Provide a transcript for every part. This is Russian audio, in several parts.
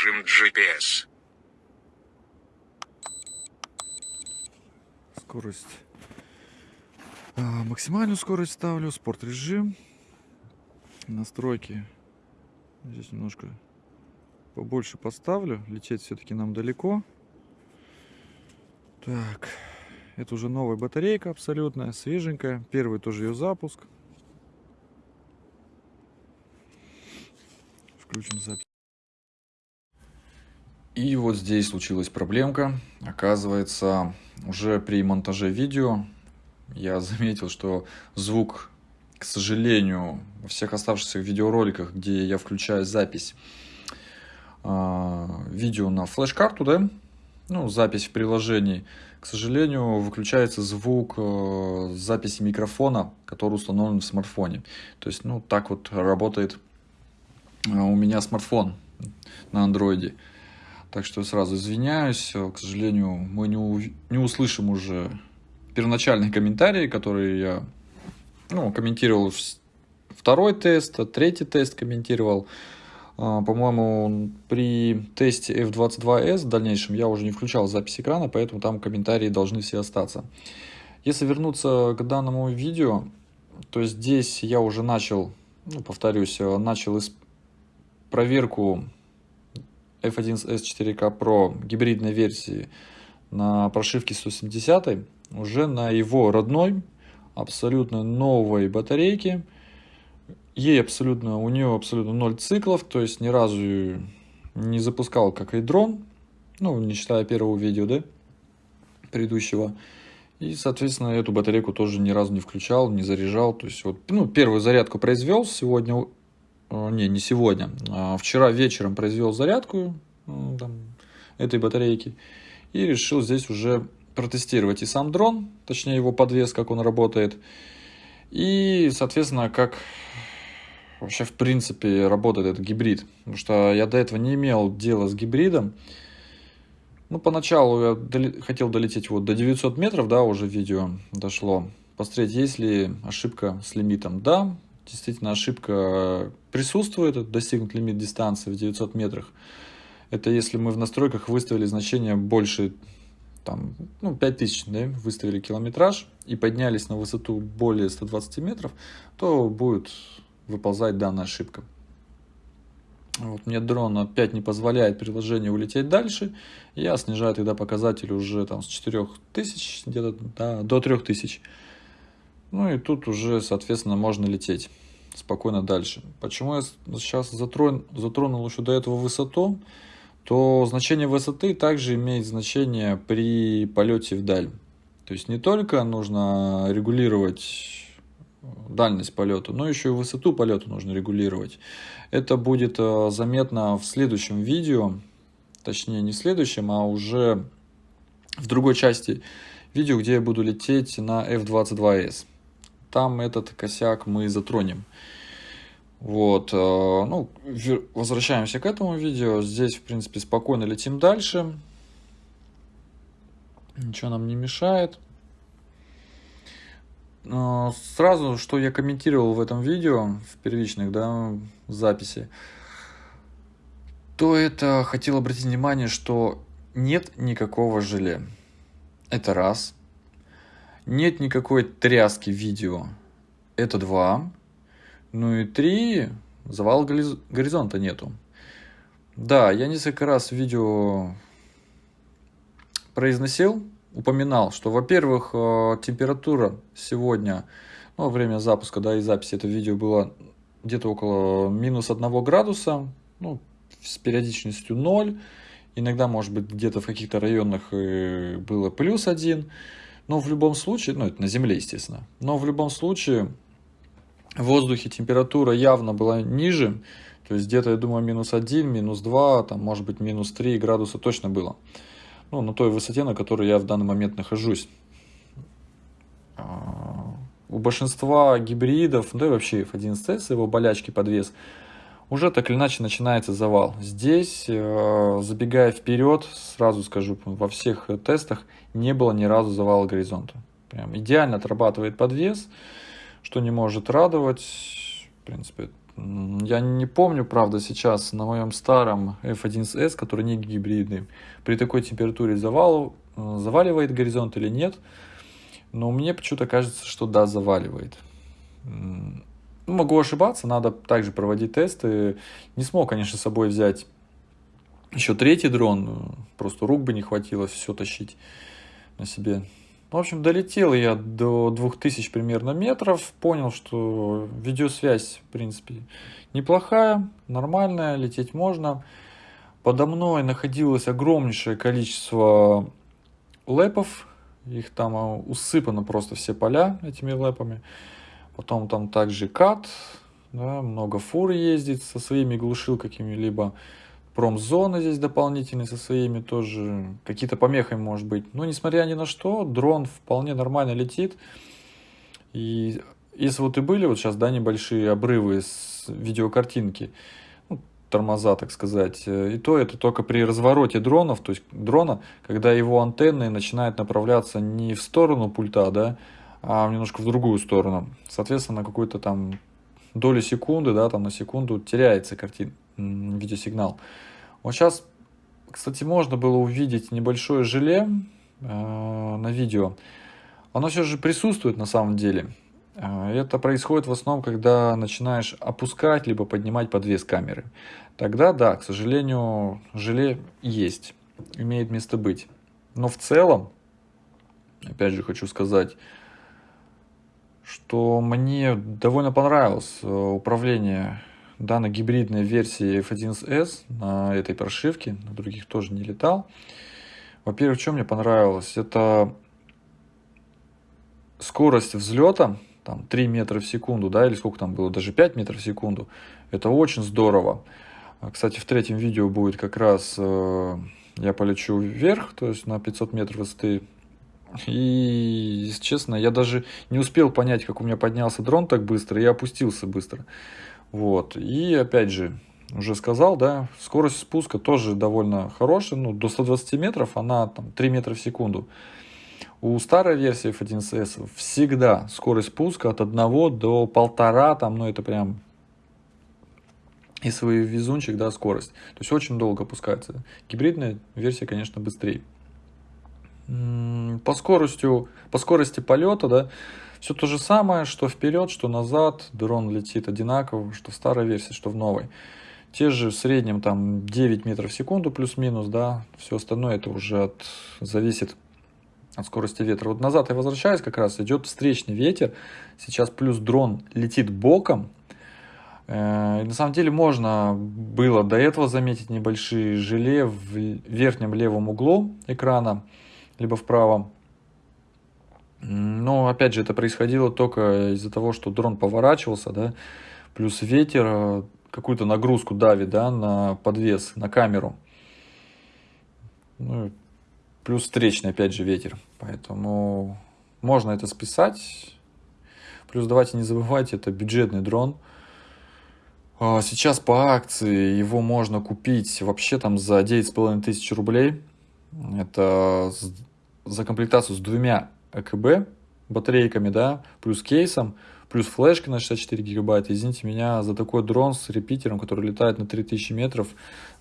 режим GPS. Скорость. А, максимальную скорость ставлю, спорт режим. Настройки. Здесь немножко побольше поставлю. Лететь все-таки нам далеко. Так. Это уже новая батарейка абсолютная, свеженькая. Первый тоже ее запуск. Включим запись. И вот здесь случилась проблемка. Оказывается, уже при монтаже видео я заметил, что звук, к сожалению, во всех оставшихся видеороликах, где я включаю запись э, видео на флеш-карту, да, ну, запись в приложении, к сожалению, выключается звук э, записи микрофона, который установлен в смартфоне. То есть, ну, так вот работает э, у меня смартфон на андроиде. Так что сразу извиняюсь, к сожалению, мы не, не услышим уже первоначальные комментарии, которые я ну, комментировал второй тест, третий тест комментировал. А, по-моему, при тесте F22S в дальнейшем я уже не включал запись экрана, поэтому там комментарии должны все остаться. Если вернуться к данному видео, то здесь я уже начал, ну, повторюсь, э, начал проверку F1S 4K Pro гибридной версии на прошивке 170 уже на его родной, абсолютно новой батарейке – ей абсолютно, у нее абсолютно ноль циклов, то есть ни разу не запускал как и дрон, ну, не считая первого видео, да, предыдущего. И, соответственно, эту батарейку тоже ни разу не включал, не заряжал. То есть, вот, ну, первую зарядку произвел сегодня, не, не сегодня, а вчера вечером произвел зарядку э, там, этой батарейки. И решил здесь уже протестировать и сам дрон, точнее его подвес, как он работает. И, соответственно, как вообще в принципе работает этот гибрид. Потому что я до этого не имел дела с гибридом. Ну, поначалу я доли... хотел долететь вот до 900 метров, да, уже видео дошло. Посмотреть, есть ли ошибка с лимитом. Да, действительно ошибка присутствует, достигнут лимит дистанции в 900 метрах. Это если мы в настройках выставили значение больше, там, ну, 5000, да, выставили километраж и поднялись на высоту более 120 метров, то будет выползает данная ошибка. Вот, мне дрон опять не позволяет приложению улететь дальше. Я снижаю тогда показатель уже там с 4000 где-то да, до 3000. Ну и тут уже, соответственно, можно лететь спокойно дальше. Почему я сейчас затрон, затронул еще до этого высоту? То значение высоты также имеет значение при полете вдаль. То есть не только нужно регулировать дальность полета, но еще и высоту полета нужно регулировать. Это будет э, заметно в следующем видео, точнее не в следующем, а уже в другой части видео, где я буду лететь на F-22S. Там этот косяк мы затронем. Вот, э, ну, возвращаемся к этому видео. Здесь, в принципе, спокойно летим дальше. Ничего нам не мешает. А, сразу, что я комментировал в этом видео, в первичных да, записи, то это хотел обратить внимание, что нет никакого желе. Это раз. Нет никакой тряски видео. Это два. Ну и три. Завал горизонта нету. Да, я несколько раз видео произносил упоминал, что, во-первых, э, температура сегодня, ну, время запуска, да, и записи этого видео было где-то около минус 1 градуса, ну, с периодичностью 0, иногда, может быть, где-то в каких-то районах было плюс 1, но в любом случае, ну, это на Земле, естественно, но в любом случае в воздухе температура явно была ниже, то есть где-то, я думаю, минус 1, минус 2, там, может быть, минус 3 градуса точно было ну, на той высоте, на которой я в данный момент нахожусь. А, у большинства гибридов, да и вообще F11S, его болячки подвес, уже так или иначе начинается завал. Здесь, э, забегая вперед, сразу скажу, во всех тестах не было ни разу завала горизонта. Прям идеально отрабатывает подвес, что не может радовать. В принципе, Я не помню, правда, сейчас на моем старом F1S, который не гибридный, при такой температуре завал, э, заваливает горизонт или нет. Но мне почему-то кажется, что да, заваливает. Ну, могу ошибаться, надо также проводить тесты. Не смог, конечно, с собой взять еще третий дрон. Просто рук бы не хватило все тащить на себе. В общем, долетел я до 2000 примерно метров, понял, что видеосвязь, в принципе, неплохая, нормальная, лететь можно. Подо мной находилось огромнейшее количество лэпов, их там усыпано просто все поля этими лэпами. Потом там также кат, да, много фур ездит со своими глушилками, либо промзоны здесь дополнительные со своими тоже, какие-то помехи может быть. Но несмотря ни на что, дрон вполне нормально летит. И если вот и были вот сейчас, да, небольшие обрывы с видеокартинки, ну, тормоза, так сказать, и то это только при развороте дронов, то есть дрона, когда его антенны начинают направляться не в сторону пульта, да, а немножко в другую сторону. Соответственно, на какую-то там долю секунды, да, там на секунду теряется картин, видеосигнал. Вот сейчас, кстати, можно было увидеть небольшое желе э, на видео. Оно все же присутствует на самом деле. Э, это происходит в основном, когда начинаешь опускать либо поднимать подвес камеры. Тогда, да, к сожалению, желе есть, имеет место быть. Но в целом, опять же хочу сказать, что мне довольно понравилось э, управление данной гибридной версии F1S на этой прошивке, на других тоже не летал. Во-первых, что мне понравилось, это скорость взлета, там 3 метра в секунду, да, или сколько там было, даже 5 метров в секунду. Это очень здорово. Кстати, в третьем видео будет как раз э, я полечу вверх, то есть на 500 метров высоты. И, если честно, я даже не успел понять, как у меня поднялся дрон так быстро, и опустился быстро. Вот. И опять же, уже сказал, да, скорость спуска тоже довольно хорошая, ну, до 120 метров, она там 3 метра в секунду. У старой версии F1CS всегда скорость спуска от 1 до 1,5, там, ну, это прям и свой везунчик, да, скорость. То есть очень долго опускается. Гибридная версия, конечно, быстрее. По скоростью, по скорости полета, да, все то же самое, что вперед, что назад, дрон летит одинаково, что в старой версии, что в новой. Те же в среднем там 9 метров в секунду плюс-минус, да, все остальное это уже от, зависит от скорости ветра. Вот назад я возвращаюсь, как раз идет встречный ветер, сейчас плюс дрон летит боком, э, и на самом деле можно было до этого заметить небольшие желе в верхнем левом углу экрана, либо в правом. Но, опять же, это происходило только из-за того, что дрон поворачивался, да, плюс ветер э, какую-то нагрузку давит, да, на подвес, на камеру. Ну, плюс встречный, опять же, ветер. Поэтому можно это списать. Плюс давайте не забывайте, это бюджетный дрон. А, сейчас по акции его можно купить вообще там за 9,5 тысяч рублей. Это за комплектацию с двумя ЭКБ батарейками, да, плюс кейсом, плюс флешкой на 64 гигабайта. Извините меня за такой дрон с репитером, который летает на 3000 метров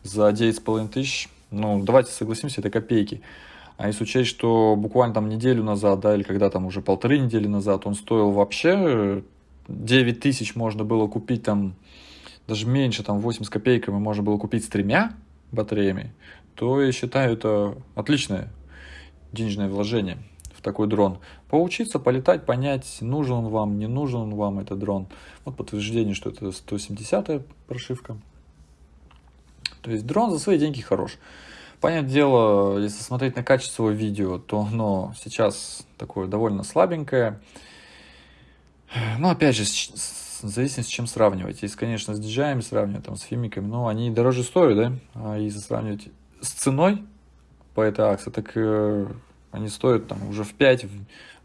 за 9500 тысяч. Ну, давайте согласимся, это копейки. А если учесть, что буквально там неделю назад, да, или когда там уже полторы недели назад, он стоил вообще 9 тысяч можно было купить там, даже меньше, там 8 с копейками можно было купить с тремя батареями, то я считаю это отличное денежное вложение в такой дрон. Поучиться, полетать, понять, нужен он вам, не нужен он вам этот дрон. Вот подтверждение, что это 170 прошивка. То есть дрон за свои деньги хорош. Понятное дело, если смотреть на качество видео, то оно сейчас такое довольно слабенькое. Но опять же, зависит с чем сравнивать. Если, конечно, с DJI сравнивать, там, с фимиками, ну, они дороже стоят, да? А если сравнивать с ценой по этой акции, так э, они стоят там уже в 5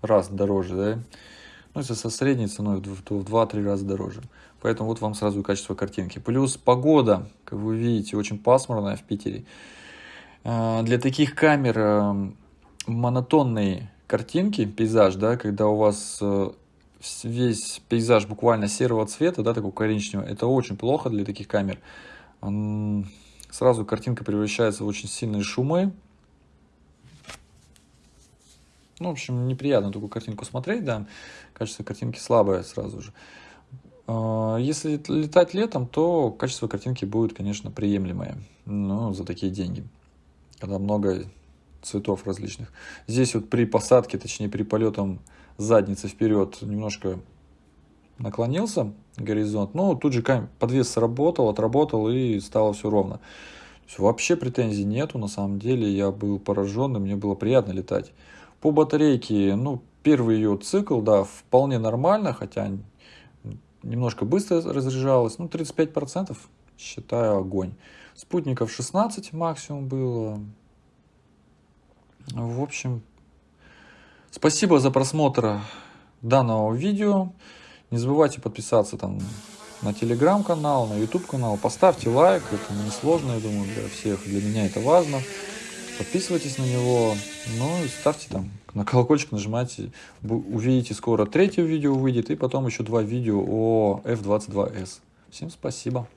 раз дороже, да. Ну, если со средней ценой, то в 2-3 раза дороже. Поэтому вот вам сразу и качество картинки. Плюс погода, как вы видите, очень пасмурная в Питере. А, для таких камер э, монотонные картинки, пейзаж, да, когда у вас э, весь пейзаж буквально серого цвета, да, такого коричневого, это очень плохо для таких камер. Сразу картинка превращается в очень сильные шумы. Ну, в общем, неприятно такую картинку смотреть, да. Качество картинки слабое сразу же. А, если летать летом, то качество картинки будет, конечно, приемлемое. Ну, за такие деньги. Когда много цветов различных. Здесь вот при посадке, точнее при полетом задницы вперед немножко наклонился горизонт. Но тут же подвес сработал, отработал и стало все ровно. вообще претензий нету, на самом деле я был поражен, и мне было приятно летать. По батарейке, ну, первый ее цикл, да, вполне нормально, хотя немножко быстро разряжалась, ну, 35%, считаю, огонь. Спутников 16 максимум было. В общем, спасибо за просмотр данного видео. Не забывайте подписаться там на телеграм-канал, на YouTube канал. Поставьте лайк, это не сложно, я думаю, для всех. Для меня это важно. Подписывайтесь на него, ну и ставьте там на колокольчик, нажимайте. Увидите, скоро третье видео выйдет, и потом еще два видео о F22S. Всем спасибо.